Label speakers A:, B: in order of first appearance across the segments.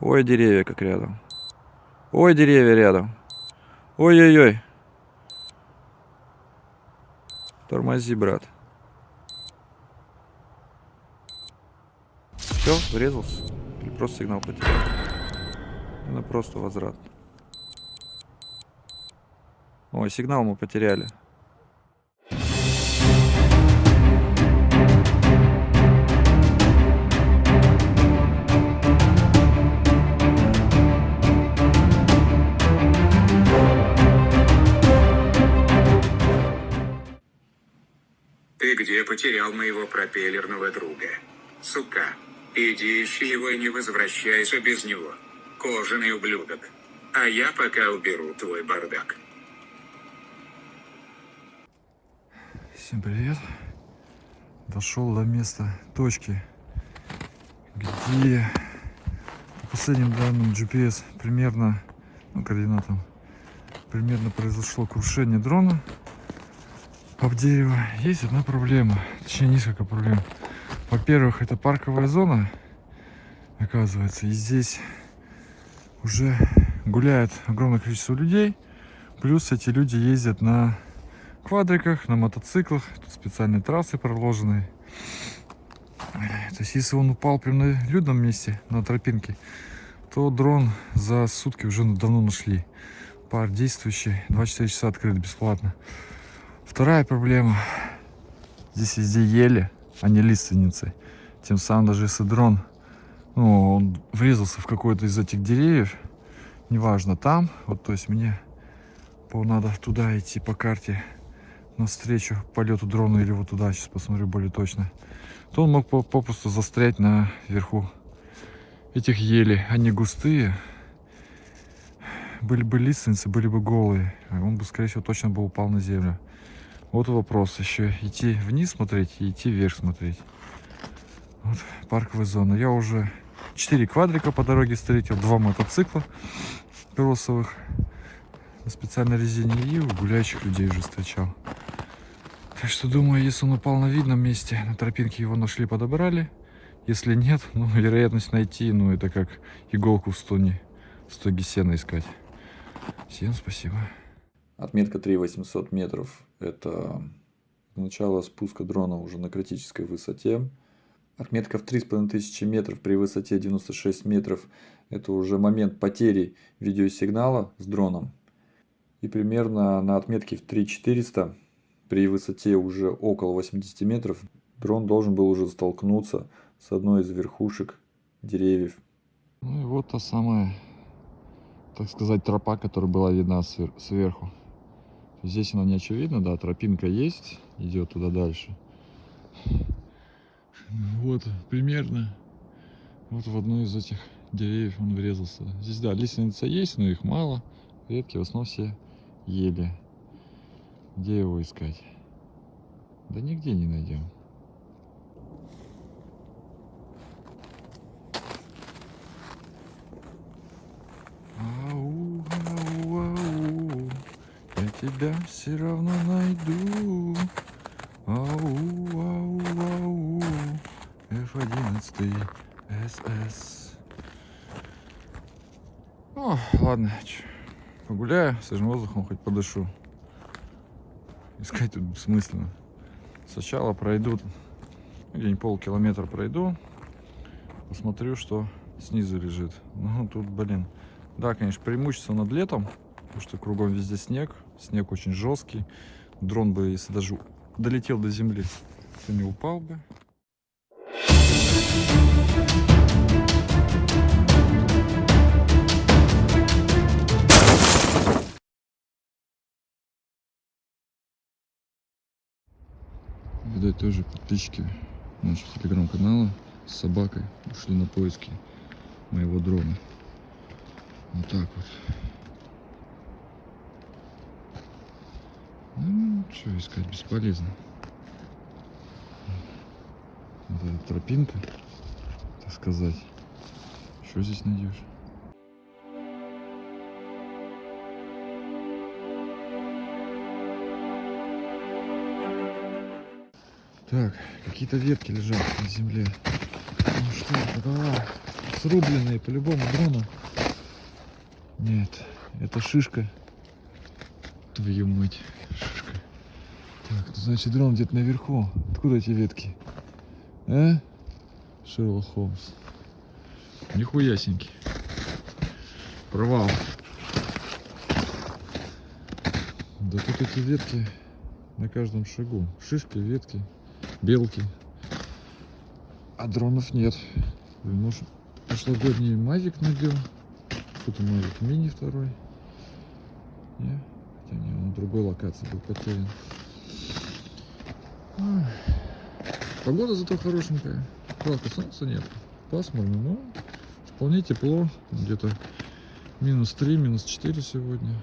A: Ой, деревья как рядом. Ой, деревья рядом. Ой-ой-ой. Тормози, брат. Все, врезался? Или просто сигнал потерял? Ну, просто возврат. Ой, сигнал мы потеряли.
B: Где потерял моего пропеллерного друга? Сука. Иди ищи его и не возвращайся без него. Кожаный ублюдок. А я пока уберу твой бардак.
A: Всем привет. Дошел до места точки, где по последним данным GPS примерно, ну, координатам, примерно произошло крушение дрона об дерево. Есть одна проблема, точнее несколько проблем. Во-первых, это парковая зона, оказывается, и здесь уже гуляет огромное количество людей. Плюс эти люди ездят на квадриках, на мотоциклах. Тут специальные трассы проложенные. То есть, если он упал прямо на людном месте, на тропинке, то дрон за сутки уже давно нашли. Пар действующий, 24 часа открыт бесплатно. Вторая проблема. Здесь везде ели, а не лиственницы. Тем самым даже если дрон ну, он врезался в какой-то из этих деревьев, неважно, там, вот, то есть мне надо туда идти по карте навстречу полету дрона или вот туда, сейчас посмотрю более точно, то он мог попросту застрять на верху этих ели. Они густые, были бы лиственницы, были бы голые, он бы, скорее всего, точно бы упал на землю. Вот вопрос еще, идти вниз смотреть и идти вверх смотреть. Вот парковая зона. Я уже 4 квадрика по дороге встретил, два мотоцикла кроссовых на специальной резине и гуляющих людей уже встречал. Так что думаю, если он упал на видном месте, на тропинке его нашли, подобрали. Если нет, ну, вероятность найти, ну, это как иголку в стоне, в стоге сена искать. Всем спасибо. Отметка 3800 метров. Это начало спуска дрона уже на критической высоте. Отметка в 3500 метров при высоте 96 метров – это уже момент потери видеосигнала с дроном. И примерно на отметке в 3400 при высоте уже около 80 метров дрон должен был уже столкнуться с одной из верхушек деревьев. Ну и вот та самая, так сказать, тропа, которая была видна сверху. Здесь она не очевидна, да, тропинка есть, идет туда дальше. Вот, примерно. Вот в одну из этих деревьев он врезался. Здесь, да, лиственница есть, но их мало. Редкие, в основном все ели. Где его искать? Да нигде не найдем. Ау, ау, ау, я тебя все равно найду. Ау, ау, ау, F11 СС. О, ладно, погуляю, свежим воздухом хоть подышу. Искать тут бессмысленно. Сначала пройду, где-нибудь полкилометра пройду, посмотрю, что снизу лежит. Ну, тут, блин, да, конечно, преимущество над летом, потому что кругом везде снег, снег очень жесткий. Дрон бы, если даже долетел до земли, то не упал бы. Видать, тоже подписчики нашего телеграм-канала с собакой ушли на поиски моего дрона. Вот так вот. Ну, что искать, бесполезно. Вот эта тропинка, так сказать. Что здесь найдешь? Так, какие-то ветки лежат на земле. Ну что давай. срубленные по-любому дрона. Нет, это шишка. Твою мать, значит дрон где-то наверху. Откуда эти ветки? А? Шерлок Холмс. Нихуясенький. Провал. Да тут эти ветки на каждом шагу. Шишки, ветки, белки. А дронов нет. Может, прошлогодний Мавик надел? Что-то Мавик Мини второй. Не? Хотя не, он другой локации был потерян. Погода зато хорошенькая. Правда, солнца нет. Пасмурно, но вполне тепло. Где-то минус 3, минус 4 сегодня.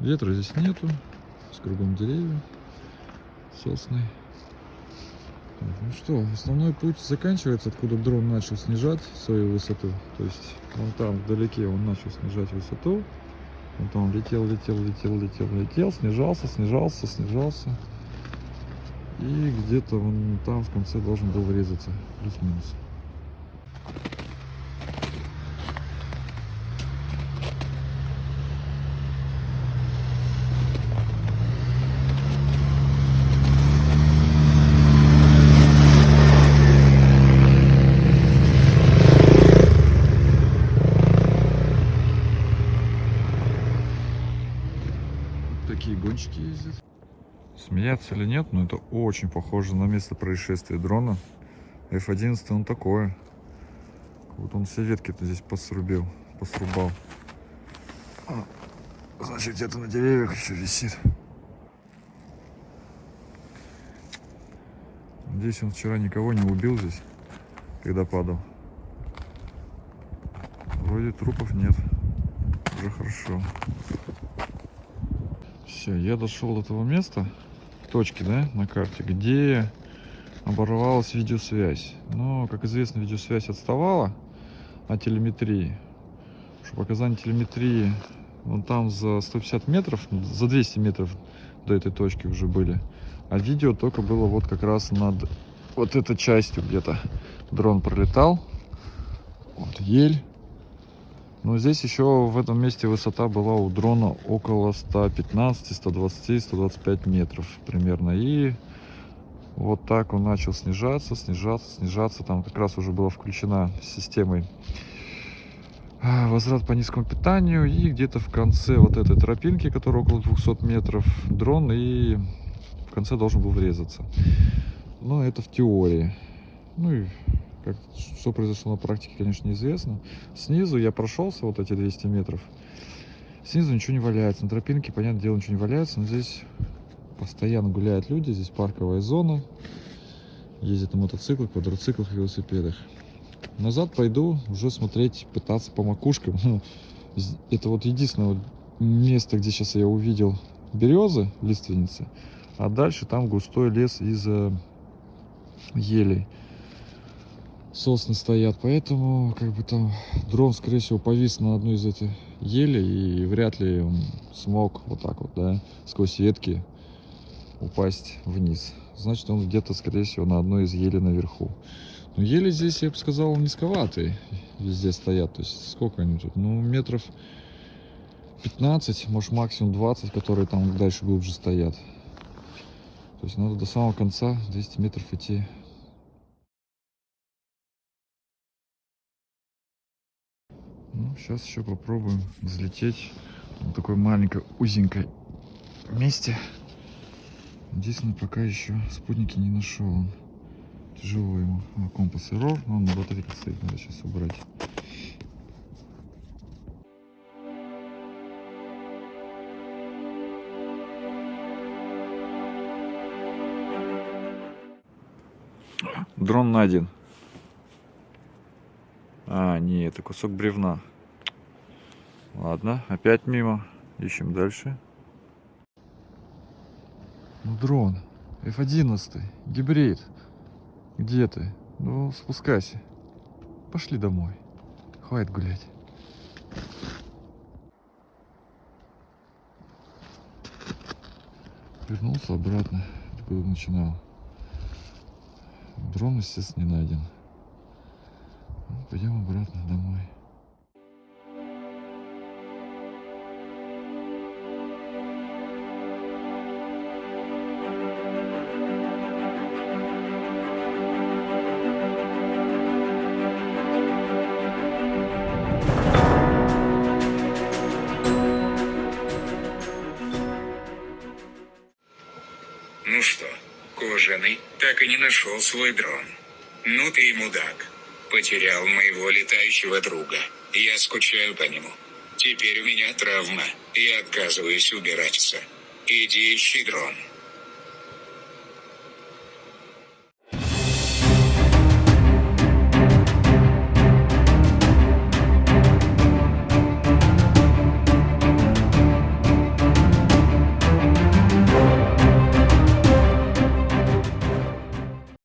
A: Ветра здесь нету. С кругом деревья. Сосны. Так, ну что, основной путь заканчивается, откуда дрон начал снижать свою высоту. То есть вон там вдалеке он начал снижать высоту. Вот он летел, летел, летел, летел, летел, снижался, снижался, снижался. И где-то он там в конце должен был врезаться. Плюс-минус. Такие гонщики ездят. Смеяться или нет, но это очень похоже на место происшествия дрона. F11 он такое. Вот он все ветки-то здесь посрубил, посрубал. А, значит, где-то на деревьях еще висит. Надеюсь, он вчера никого не убил здесь, когда падал. Вроде трупов нет. Уже хорошо. Все, я дошел до того места, точки, да, на карте, где оборвалась видеосвязь. Но, как известно, видеосвязь отставала от телеметрии. Что показания телеметрии вон там за 150 метров, за 200 метров до этой точки уже были. А видео только было вот как раз над вот этой частью где-то. Дрон пролетал. Вот ель. Но здесь еще в этом месте высота была у дрона около 115, 120, 125 метров примерно. И вот так он начал снижаться, снижаться, снижаться. Там как раз уже была включена системой а, возврат по низкому питанию. И где-то в конце вот этой тропинки, которая около 200 метров, дрон и в конце должен был врезаться. Но это в теории. Ну и как, что произошло на практике, конечно, неизвестно. Снизу я прошелся вот эти 200 метров. Снизу ничего не валяется. На тропинке, понятное дело, ничего не валяется. Но здесь постоянно гуляют люди. Здесь парковая зона. Ездят на мотоциклах, квадроциклах, велосипедах. Назад пойду уже смотреть, пытаться по макушкам. Это вот единственное место, где сейчас я увидел березы, лиственницы. А дальше там густой лес из э, елей сосны стоят, поэтому как бы там дрон, скорее всего, повис на одной из этих елей и вряд ли он смог вот так вот, да, сквозь ветки упасть вниз. Значит, он где-то, скорее всего, на одной из елей наверху. Но ели здесь, я бы сказал, низковатые везде стоят. То есть сколько они тут? Ну, метров 15, может максимум 20, которые там дальше глубже стоят. То есть надо до самого конца 200 метров идти Ну, сейчас еще попробуем взлететь в такой маленькой узенькой месте. Единственное, пока еще спутники не нашел. Он тяжело ему. А, компас error, но он на батарейке стоит, надо сейчас убрать. Дрон найден. А, не, это кусок бревна. Ладно, опять мимо. Ищем дальше. Ну, дрон. F11. Гибрид. Где ты? Ну, спускайся. Пошли домой. Хватит гулять. Вернулся обратно, откуда начинал. Дрон, естественно, не найден. пойдем обратно домой.
B: Не нашел свой дрон. Ну ты и мудак. Потерял моего летающего друга. Я скучаю по нему. Теперь у меня травма. Я отказываюсь убираться. Иди ищи дрон.